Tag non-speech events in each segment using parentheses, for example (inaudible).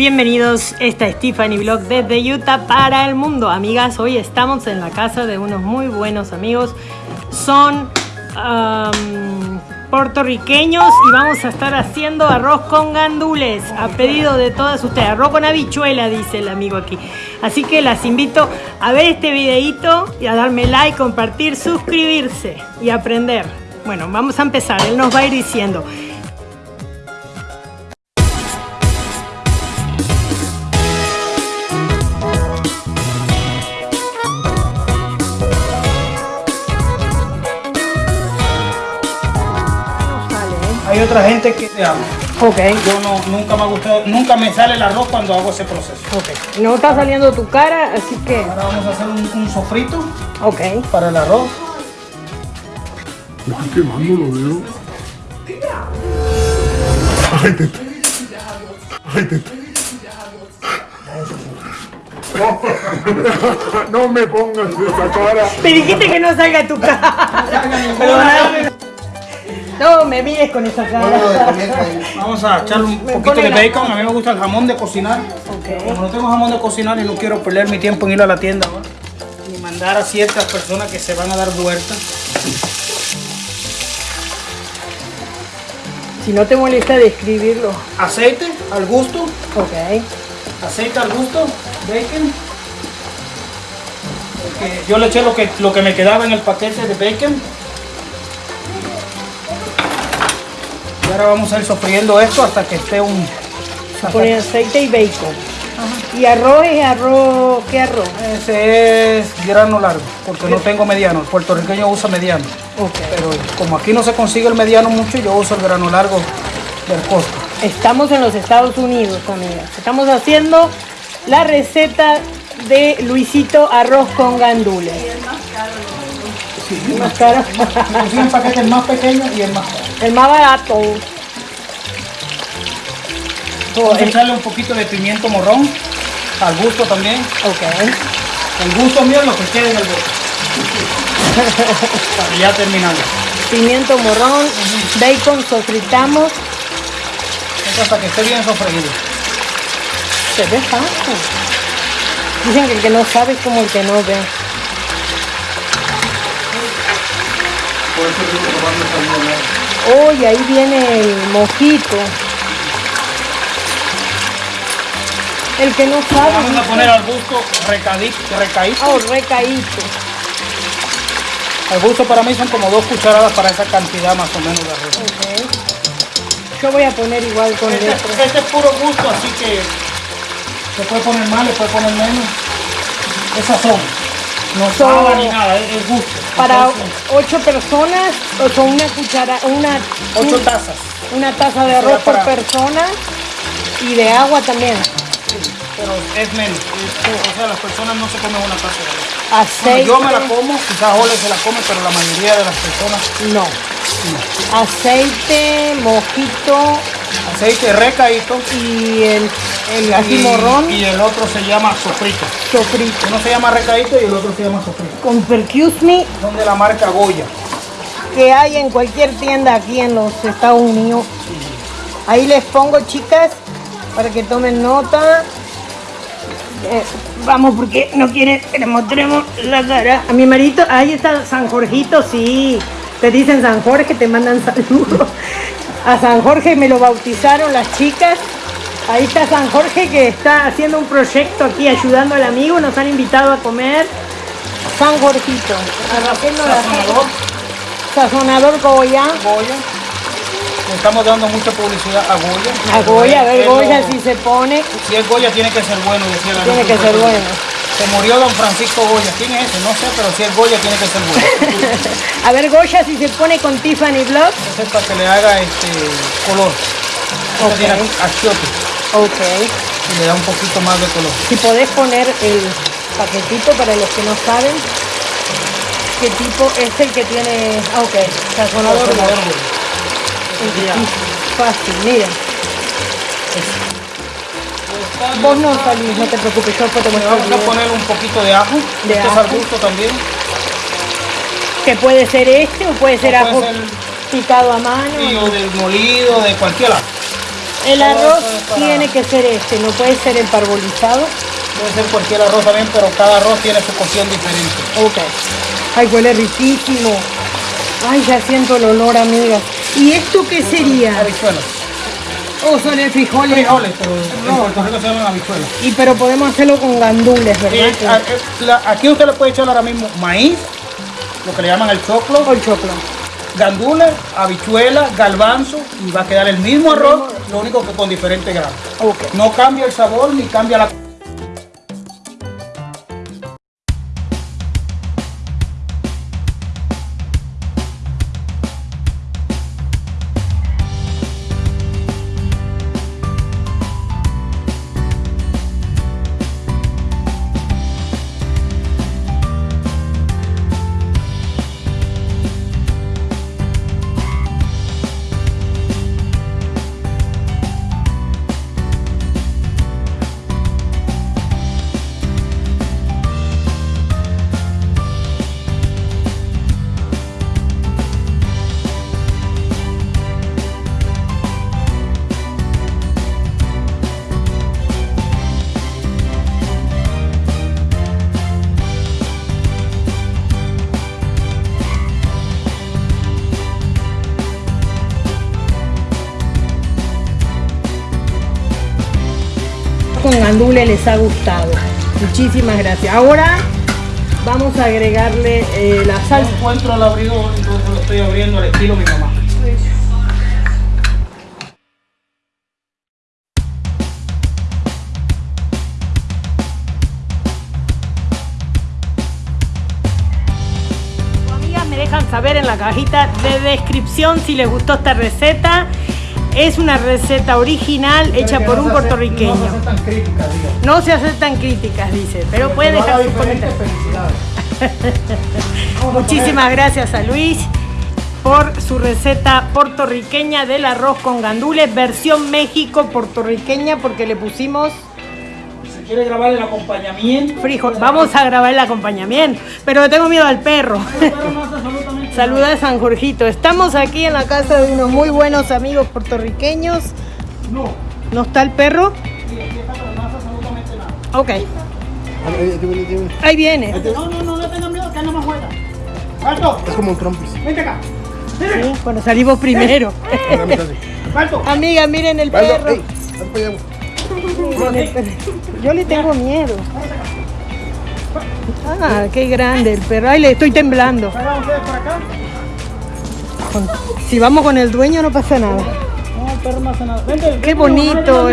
Bienvenidos, esta es Tiffany Vlog desde Utah para el mundo. Amigas, hoy estamos en la casa de unos muy buenos amigos. Son puertorriqueños y vamos a estar haciendo arroz con gandules a pedido de todas ustedes. Arroz con habichuela, dice el amigo aquí. Así que las invito a ver este videito y a darme like, compartir, suscribirse y aprender. Bueno, vamos a empezar. Él nos va a ir diciendo. Hay otra gente que te ama. Ok, Yo no, nunca me ha gustado, nunca me sale el arroz cuando hago ese proceso. ok. No está saliendo tu cara, así que... Ahora vamos a hacer un, un sofrito Ok. para el arroz. Me estoy quemando, lo veo. Ay, teta. No me pongas esa cara. Me dijiste que no salga tu cara. Perdóname. No me mires con esa cara. Vamos a echarle un Me poquito de la- bacon. A mí me gusta el jamón de cocinar. Como no tengo jamón de cocinar y no quiero perder mi tiempo en ir a la tienda ahora, ni mandar a ciertas personas que se van a dar vueltas. Si no te molesta describirlo. Aceite al gusto, Ok. aceite al gusto, bacon. Yo le eché lo que, lo que me quedaba en el paquete de bacon. Y ahora vamos a ir sofriendo esto hasta que esté un... Poner aceite y bacon. Y arroz es arroz. ¿Qué arroz? Ese es grano largo, porque no tengo mediano. El puertorriqueño usa mediano. Ok. Pero como aquí no se consigue el mediano mucho, yo uso el grano largo del costo. Estamos en los Estados Unidos, amigas. Estamos haciendo la receta de Luisito arroz con gandules. Más caro. Inclusive el paquete el más pequeño y el más caro. El más barato. Vamos a echarle un poquito de pimiento morrón, al gusto también. ok. El gusto mío lo que quede en el bote. (laughs) Ya terminando. Pimiento morrón, bacon, sofritamos. Esto hasta que esté bien sofreído. Se ve fácil. Dicen que el que no sabe es como el que no ve. Oh, y ahí viene el mojito. El que no sabe. Vamos a poner al gusto recadito, recaíto. Oh, recaíto. Al gusto para mí son como dos cucharadas para esa cantidad más o menos de arroz. Yo voy a poner igual con Este, letras. este es puro gusto, así que se puede poner más, le puede poner menos. Esas son. No Son- sabe ni nada, es, gusto. Para ocho personas, o son una cuchara, una, ocho un- tazas. una taza de arroz por persona y de agua también. pero es menos. O sea, las personas no se comen una taza de arroz. Bueno, Aceite. yo me la como, quizás Ole se la come, pero la mayoría de las personas No. Aceite, mojito aceite recaíto y el, el y, ají morrón, y el otro se llama sofrito. sofrito. Uno se llama recaíto y el otro se llama sofrito. Con Percuse Me Son de la marca Goya. que hay en cualquier tienda aquí en los Estados Unidos. Ahí les pongo, chicas, para que tomen nota. Eh, vamos, porque no quieren que le mostremos la cara. A mi marito, ahí está San Jorgito, sí. Te dicen San Jorge, te mandan (laughs) saludos. A San Jorge me lo bautizaron las chicas. Ahí está San Jorge que está haciendo un proyecto aquí ayudando al amigo. Nos han invitado a comer. San Jorgito. Sazonador Sazonador Goya. Goya. Estamos dando mucha publicidad a Goya. A Goya, a ver Goya lo- si se pone. Si es Goya tiene que ser bueno, decía la Tiene que ser bueno. Se murió don Francisco Goya. ¿Quién es ese? No sé, pero si es Goya tiene que ser bueno. (laughs) A ver Goya si se pone con Tiffany Vlog. Ese es para que le haga este color. Este Ok. tiene achiote Ok. y le da un poquito más de color. Si podés poner el paquetito para los que no saben. ¿Qué tipo es el que tiene? Ah, ok. Sazonador Sazonador Goya. Goya. Fácil, miren. Vos no salís, no te preocupes, yo después te muestro vamos a poner un poquito de ajo. De este es al ajo. gusto también. Que puede ser este o puede ser O puede ajo ser- picado a mano. O del molido, de cualquier ajo. El arroz para- tiene que ser este, no puede ser el parbolizado. Puede ser cualquier arroz también, pero cada arroz tiene su cocción diferente. Ok. Ay, huele riquísimo. Ay, ya siento el olor, amigas. ¿Y esto qué sería? Habichuelas. Oh, son el frijol. Frijoles, pero en Puerto Rico se llaman habichuelas. Y pero podemos hacerlo con gandules, ¿verdad? Eh, a- eh, la- aquí usted le puede echar ahora mismo maíz, lo que le llaman el choclo, O el choclo. gandules, habichuelas, galbanzo y va a quedar el mismo arroz, lo único que con diferente grado. No cambia el sabor ni cambia la... Con gandules les ha gustado. Muchísimas gracias. Ahora vamos a agregarle eh, la No salsa. encuentro el abridor, entonces lo estoy abriendo al estilo mi mamá. Amigas, me dejan saber en la cajita de descripción si les gustó esta receta. Es una receta original hecha por no un hace- puertorriqueño. No se hace tan crítica, diga. No se aceptan críticas, dice, pero haga dejar sus comentarios. (laughs) Muchísimas gracias a Luis por su receta puertorriqueña del arroz con gandules, versión México puertorriqueña, porque le pusimos quiere grabar el acompañamiento. frijol. Vamos a grabar el acompañamiento, pero le tengo miedo al perro. No hace absolutamente Saluda a San Jorgito. Estamos aquí en la casa de unos muy buenos amigos puertorriqueños. No. ¿No está el perro? Sí, aquí está, pero no hace absolutamente nada. Ok. Ahí viene. No, no, no, no tengan miedo, que no me juega. ¡Alto! Es como un trompis. Vente acá. Sí, cuando salimos primero. ¡Alto! Amiga, miren el perro. ey, Yo le tengo miedo. Ah, qué grande el perro. Ay, le estoy temblando. Si vamos con el dueño no pasa nada. Nada. Vente, bonito.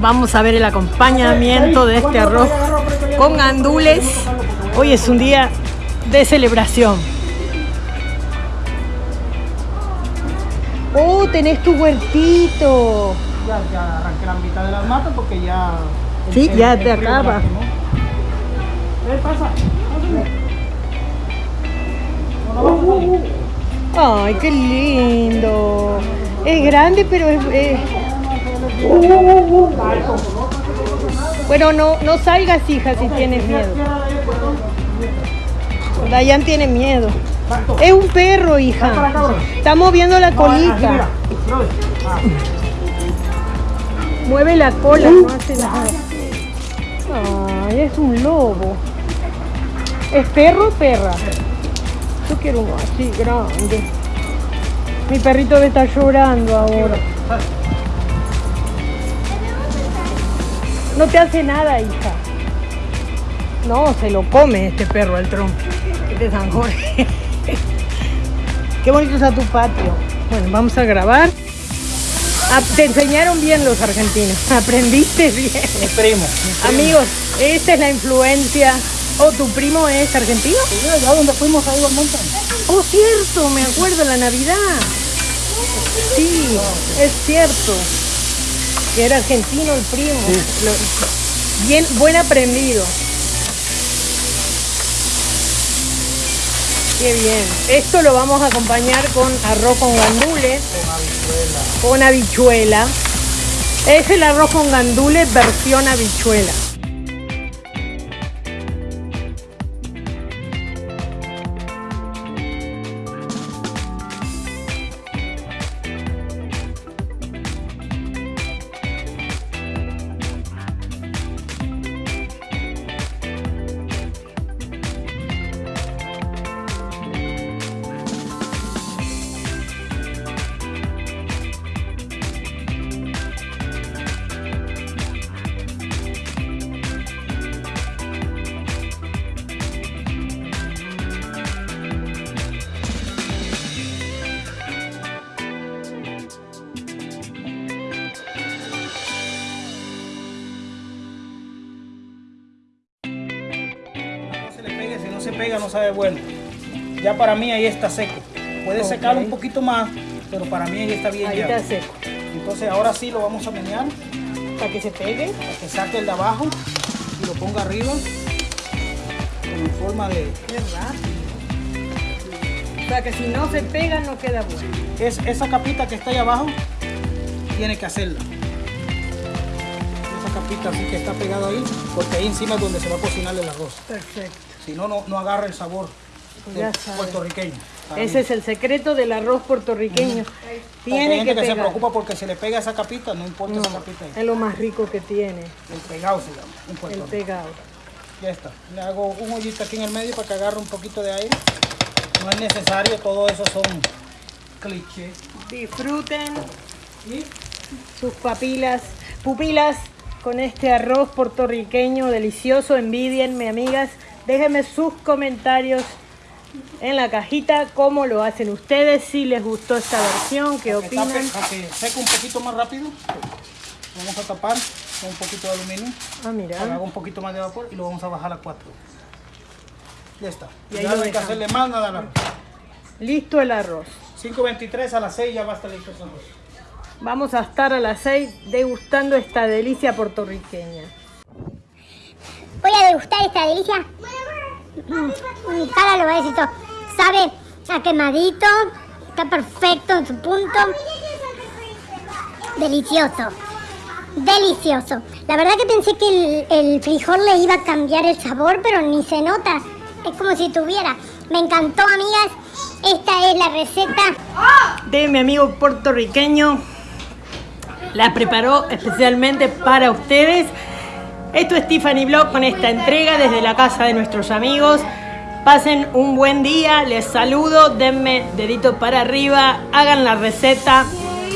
Vamos a ver el acompañamiento de este arroz con gandules. Hoy es un día de celebración. Oh, tenés tu huertito. Ya, ya arranqué la mitad de las matas porque ya. el- Sí, el- ya el te acaba. ¿Qué pasa? No, no. Ay, qué lindo. Es grande, pero es... es- Bueno, no, no salgas, hija, si tienes miedo. Dayan tiene miedo. Es un perro, hija. Está moviendo la colita. Mueve la cola, no hace nada. Ay, es un lobo. ¿Es perro o perra? Yo quiero uno así, grande. Mi perrito me está llorando ahora. No te hace nada, hija. No, se lo come este perro al trompo. Este es San Jorge. Qué bonito está tu patio. Bueno, vamos a grabar. Ah, te enseñaron bien los argentinos. (laughs) Aprendiste bien. Mi primo. mi primo. Amigos, esta es la influencia. Oh, ¿tu primo es argentino? Sí, allá donde fuimos ahí al monte. Oh, cierto, me acuerdo, la Navidad. Sí, es cierto. Que era argentino el primo. Lo- bien, buen aprendido. Qué bien. Esto lo vamos a acompañar con arroz con gandules. Con habichuela. Es el arroz con gandules versión habichuela. No se pega, no sabe bueno. Ya para mí ahí está seco. Puede Ok. secarlo un poquito más, pero para mí ahí está bien Ahí ya. está seco. Entonces ahora sí lo vamos a menear Para que se pegue. para que saque el de abajo y lo ponga arriba en forma de... Rápido. O sea que si no se pega no queda bueno. Es, esa capita que está ahí abajo, tiene que hacerla. Esa capita así que está pegada ahí, porque ahí encima es donde se va a cocinar el arroz. Perfecto. Si no, no, no agarra el sabor del sabes. puertorriqueño. Ese mí. es el secreto del arroz puertorriqueño. Hay Tiene gente que que se preocupa porque se le pega esa capita, no importa No, esa capita ahí. es lo más rico que tiene, El pegado se llama, el pegado. Ya está. Le hago un hoyito aquí en el medio para que agarre un poquito de aire. No es necesario, todo eso son clichés. Disfruten Y sus papilas, pupilas con este arroz puertorriqueño delicioso. Envidienme, amigas. Déjenme sus comentarios en la cajita cómo lo hacen ustedes, si les gustó esta versión, qué para que tape- opinan. para que seque un poquito más rápido, vamos a tapar con un poquito de aluminio. Ah, Para que mira. haga un poquito más de vapor y lo vamos a bajar a 4. Ya está. Y ahí ya lo no hay que hacerle más nada. al arroz. Listo el arroz. 5.23 a las 6 ya va a estar listo ese arroz. Vamos a estar a las 6 degustando esta delicia puertorriqueña. Voy a degustar esta delicia. Mm, Mi cara lo va a decir todo. Sabe a quemadito. Está perfecto en su punto. Delicioso. Delicioso. La verdad que pensé que el, el frijol le iba a cambiar el sabor, pero ni se nota. Es como si tuviera. Me encantó, amigas. Esta es la receta. de mi amigo puertorriqueño. La preparó especialmente para ustedes. Esto es Tiffany Blog con esta entrega desde la casa de nuestros amigos. Pasen un buen día, les saludo, denme dedito para arriba, hagan la receta.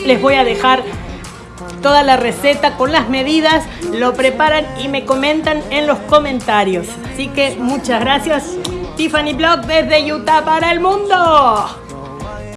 Les voy a dejar toda la receta con las medidas, lo preparan y me comentan en los comentarios. Así que muchas gracias. Tiffany Blog desde Utah para el mundo.